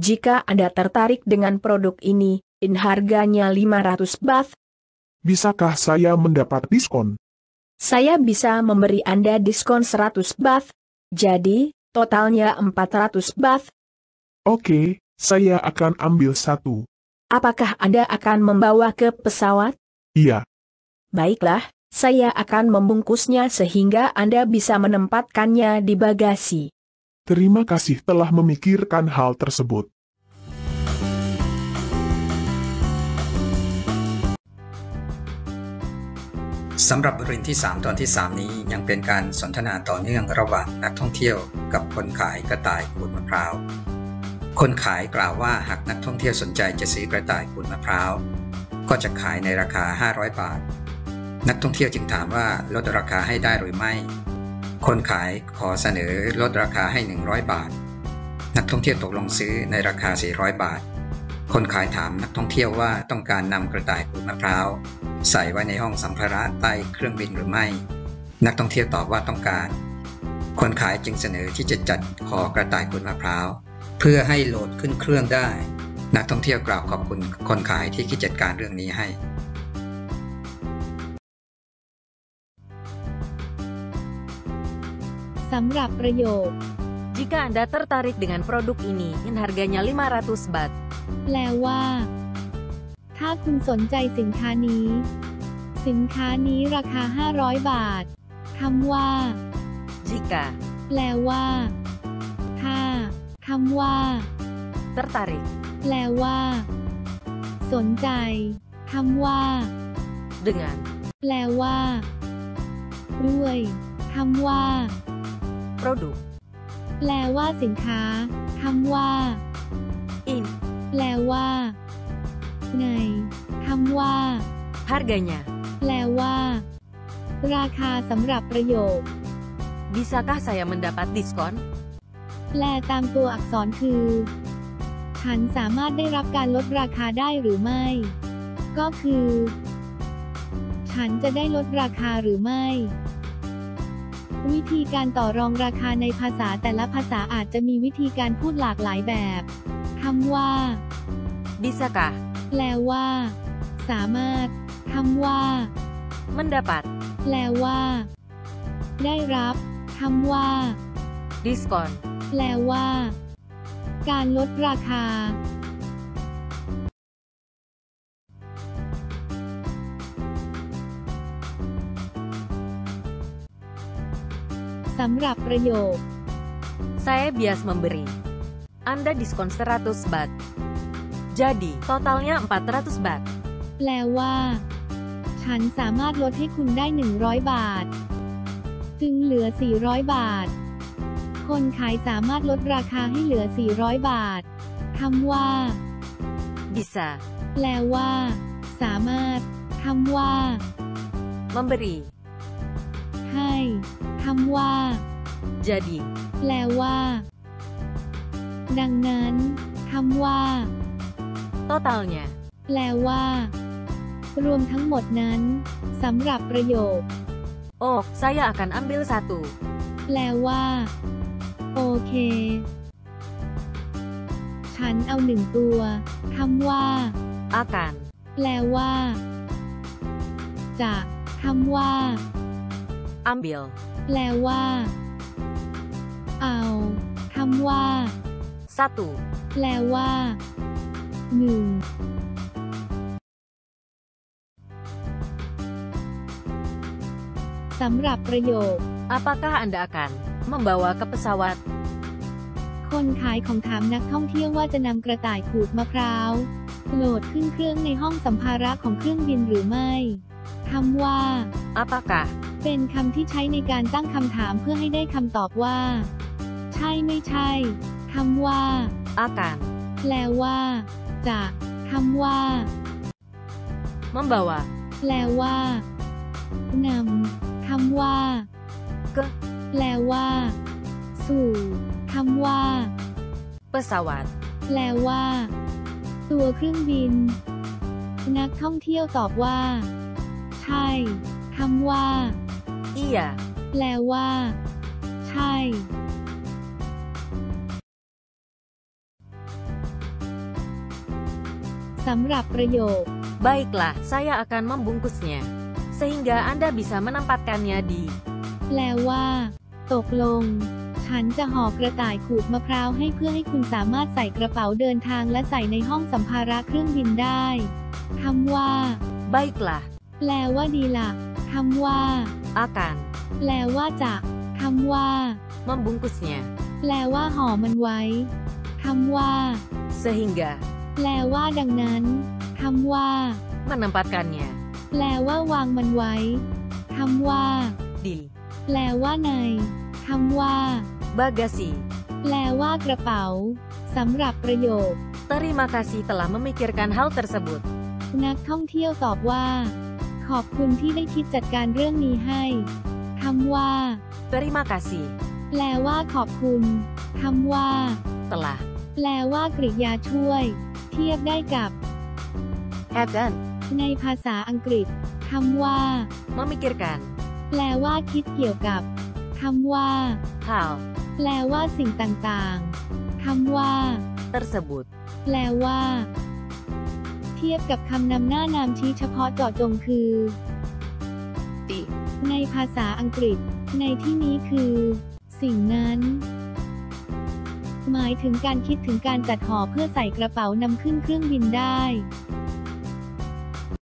Jika Anda tertarik dengan produk ini, in harganya 500 baht, Bisakah saya mendapat diskon? saya bisa memberi Anda diskon 100 baht. Jadi, totalnya 400 baht. Oke, saya akan ambil satu. Apakah Anda akan membawa ke pesawat? Iya, Baiklah, saya akan membungkusnya sehingga Anda bisa menempatkannya di bagasi. Terima kasih telah memikirkan hal tersebut. สำหรับบทเรียนที่ 3 ตอนที่ 3 นี้ยังเป็นการสนทนาต่อเนื่องระหว่างนักท่องเที่ยวกับคนขายกระต่ายขูดมะพร้าว คนขายกล่าวว่าหากนักท่องเที่ยวสนใจจะซื้อกระต่ายขูดมะพร้าว ก็จะขายในราคา 500 บาท นักท่องเที่ยวจึงถามว่าลดราคาให้ได้หรือไม่ คนขายขอเสนอลดราคาให้ 100 บาท นักท่องเที่ยวตกลงซื้อในราคา 400 บาท คนขายถามนักท่องเที่ยวว่าต้องการนำกระต่ายขูดมะพร้าวใส่ไว้ในห้องสัมภาระใต้เครื่องบินหรือไม่ นักท่องเที่ยวตอบว่าต้องการ คนขายจึงเสนอที่จะจัดห่อกระต่ายขูดมะพร้าวเพื่อให้โหลดขึ้นเครื่องได้ นักท่องเที่ยวกล่าวขอบคุณคนขายที่คิดจัดการเรื่องนี้ให้ สำหรับประโยค Jika Anda tertarik dengan produk ini, in harganya 500 baht. แปลว่า ถ้าคุณสนใจสินค้านี้ สินค้านี้ราคา 500 บาทคำว่า Jika แปลว่า ถ้าคำว่า tertarik แปลว่า สนใจคำว่า dengan แปลว่า ด้วยคำว่า produk แปลว่าสินค้า คำว่า in แปลว่า ใน คำว่า harganya แปลว่า ราคาสำหรับประโยค Bisakah saya mendapat diskon? แปลตามตัวอักษรคือฉันสามารถได้รับการลดราคาได้หรือไม่ ก็คือ ฉันจะได้ลดราคาหรือไม่ วิธีการต่อรองราคาในภาษาแต่ละภาษาอาจจะมีวิธีการพูดหลากหลายแบบคำว่า Bisakah แปลว่า สามารถคำว่า mendapat แปลว่า ได้รับคำว่า diskon? แปลว่า การลดราคา สำหรับประโยค Saya bias memberi. Anda diskon 100 baht. Jadi, totalnya 400 baht. แปลว่า ฉันสามารถลดให้คุณได้ 100 บาท จึงเหลือ 400 บาท คนขายสามารถลดราคาให้เหลือ 400 บาทคำว่า Bisa แปลว่า สามารถคำว่า memberi. ให้คำว่า Jadi, แปลว่า ดังนั้นคำว่า totalnya แปลว่า รวมทั้งหมดนั้นสำหรับประโยค Oh, saya akan ambil satu. แปลว่า โอเค ฉันเอาหนึ่งตัวคำว่า Akan แปลว่า จะคำว่า ambil แปลว่า เอาคำว่า satu. แปลว่า หนึ่งสำหรับประโยค Apakah Anda akan membawa ke pesawat? คนขายของถามนักท่องเที่ยวว่าจะนำกระต่ายขูดมะพร้าวโหลดขึ้นเครื่องในห้องสัมภาระของเครื่องบินหรือไม่คำว่า Apakah เป็นคำที่ใช้ในการตั้งคำถามเพื่อให้ได้คำตอบว่า ใช่ไม่ใช่คำว่า akan แปลว่าจะคำว่า membawa แปลว่านำคำว่า ke แปลว่า สู่คำว่า pesawat? แปลว่า ตัวเครื่องบิน นักท่องเที่ยวตอบว่า ใช่คำว่า Iya. แปลว่า ใช่ สำหรับประโยค Baiklah, saya akan membungkusnya. Sehingga Anda bisa menempatkannya di แปลว่า ตกลง ฉันจะห่อกระต่ายขูดมะพร้าวให้เพื่อให้คุณสามารถใส่กระเป๋าเดินทางและใส่ในห้องสัมภาระเครื่องบินได้คำว่า Baiklah, แปลว่าดีละ่ะคำว่า akan แปลว่าจะคำว่า membungkusnya. แปลว่าห่อมันไว้คำว่า Sehingga แปลว่าดังนั้นคำว่า menempatkannya แปลว่าวางมันไว้คำว่า di แปลว่าในคำว่า bagasi. แปลว่ากระเป๋าสำหรับประโยค Terima kasih telah memikirkan hal tersebut. นักท่องเที่ยวตอบว่า ขอบคุณที่ได้คิดจัดการเรื่องนี้ให้คำว่า Terima kasih แปลว่าขอบคุณคำว่า telah แปลว่ากริยาช่วย เทียบได้กับ akan ในภาษาอังกฤษคำว่า memikirkan แปลว่าคิดเกี่ยวกับคำว่า hal แปลว่าสิ่งต่างๆคำว่า tersebut. แปลว่า เทียบกับคำนำหน้านามชี้เฉพาะเจาะจงคือ Di ในภาษาอังกฤษ ในที่นี้คือ สิ่งนั้น หมายถึงการคิดถึงการจัดห่อเพื่อใส่กระเป๋านำขึ้นเครื่องบินได้